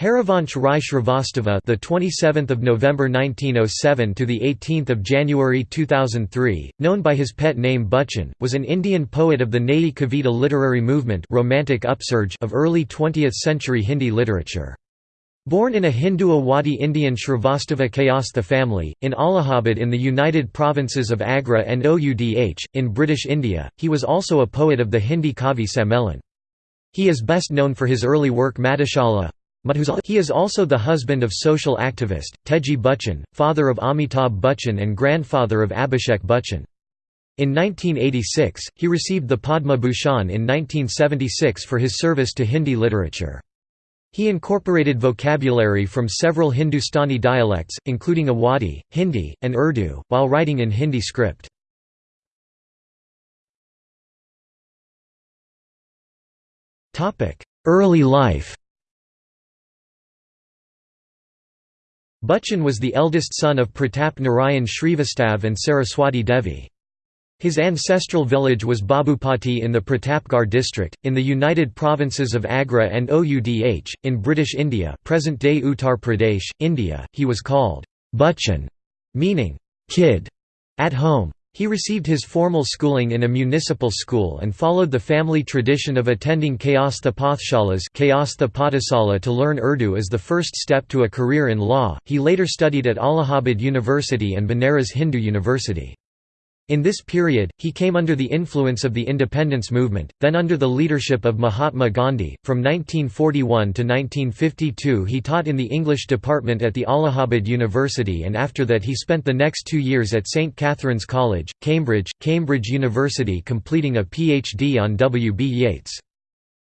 Harivansh Rai Shrivastava, the 27th of November 1907 to the 18th of January 2003, known by his pet name Bachchan, was an Indian poet of the Nayi Kavita literary movement, romantic upsurge of early 20th century Hindi literature. Born in a Hindu Awadhi Indian Shrivastava Kayastha family, in Allahabad in the United Provinces of Agra and Oudh, in British India, he was also a poet of the Hindi Kavi Sammelan. He is best known for his early work Madhushala, he is also the husband of social activist, Teji Bachchan, father of Amitabh Bachchan and grandfather of Abhishek Bachchan. In 1986, he received the Padma Bhushan in 1976 for his service to Hindi literature. He incorporated vocabulary from several Hindustani dialects, including Awadhi, Hindi, and Urdu, while writing in Hindi script. Early life Bachchan was the eldest son of Pratap Narayan Srivastav and Saraswati Devi. His ancestral village was Babupati in the Pratapgarh district, in the United Provinces of Agra and Oudh, in British India present-day Uttar Pradesh, India. He was called Bachchan, meaning kid, at home. He received his formal schooling in a municipal school and followed the family tradition of attending Kayastha Pathshalas to learn Urdu as the first step to a career in law. He later studied at Allahabad University and Banaras Hindu University. In this period, he came under the influence of the independence movement, then under the leadership of Mahatma Gandhi. From 1941 to 1952, he taught in the English department at the Allahabad University, and after that, he spent the next two years at St. Catherine's College, Cambridge, Cambridge University, completing a PhD on W. B. Yeats.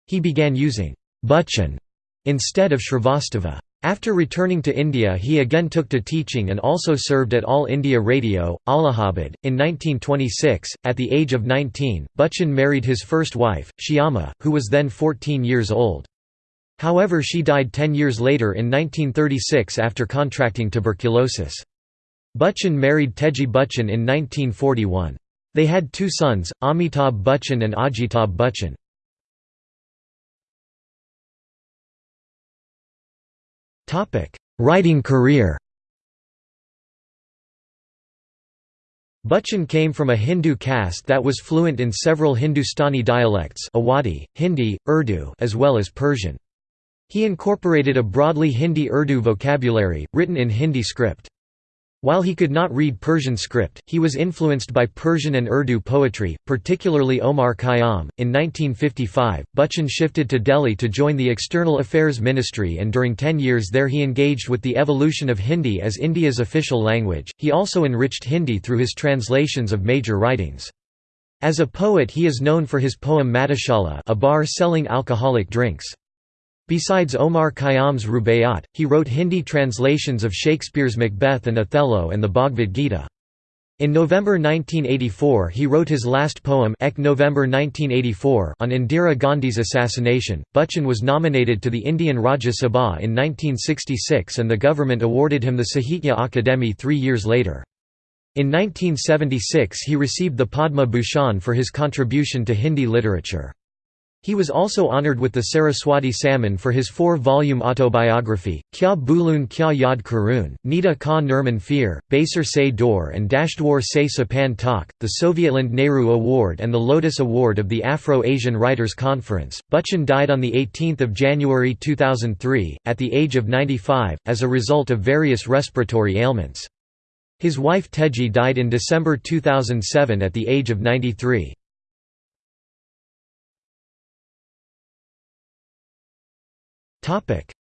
He began using Bachchan instead of Shrivastava. After returning to India he again took to teaching and also served at All India Radio, Allahabad. In 1926, at the age of 19, Bachchan married his first wife, Shyama, who was then 14 years old. However she died 10 years later in 1936 after contracting tuberculosis. Bachchan married Teji Bachchan in 1941. They had two sons, Amitabh Bachchan and Ajitabh Bachchan. Writing career Bachchan came from a Hindu caste that was fluent in several Hindustani dialects Awadhi, Hindi, Urdu as well as Persian. He incorporated a broadly Hindi-Urdu vocabulary, written in Hindi script. While he could not read Persian script, he was influenced by Persian and Urdu poetry, particularly Omar Khayyam. In 1955, Bachchan shifted to Delhi to join the External Affairs Ministry and during ten years there he engaged with the evolution of Hindi as India's official language. He also enriched Hindi through his translations of major writings. As a poet he is known for his poem Madhushala a bar selling alcoholic drinks. Besides Omar Khayyam's Rubaiyat, he wrote Hindi translations of Shakespeare's Macbeth and Othello and the Bhagavad Gita. In November 1984 he wrote his last poem Ek November 1984 on Indira Gandhi's assassination. Bachchan was nominated to the Indian Rajya Sabha in 1966 and the government awarded him the Sahitya Akademi three years later. In 1976 he received the Padma Bhushan for his contribution to Hindi literature. He was also honored with the Saraswati Samman for his four-volume autobiography, Kya Bulun Kya Yad Karun, Nita Ka Nirman Fir, Baser Se Dor and Dashdwar Se Sapan Tak, the Sovietland Nehru Award and the Lotus Award of the Afro-Asian Writers Conference. Bachchan died on 18 January 2003, at the age of 95, as a result of various respiratory ailments. His wife Teji died in December 2007 at the age of 93.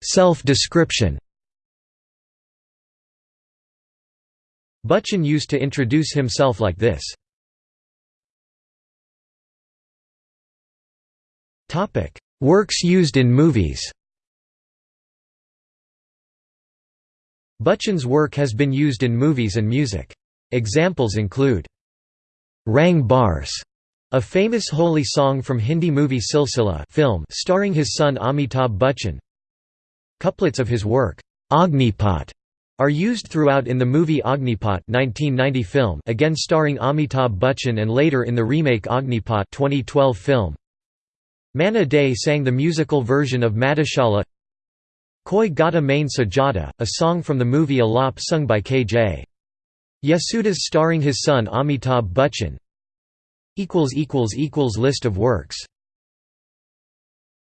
Self-description Bachchan used to introduce himself like this. Works used in movies Bachchan's work has been used in movies and music. Examples include Rang Barse, a famous holy song from Hindi movie Silsila film starring his son Amitabh Bachchan. Couplets of his work, Agnipat, are used throughout in the movie Agnipat 1990 film again starring Amitabh Bachchan and later in the remake Agnipat 2012 film. Manna Dey sang the musical version of Madhushala Koi Gata Main Sajada, a song from the movie Alap sung by K.J. Yesudas starring his son Amitabh Bachchan List of works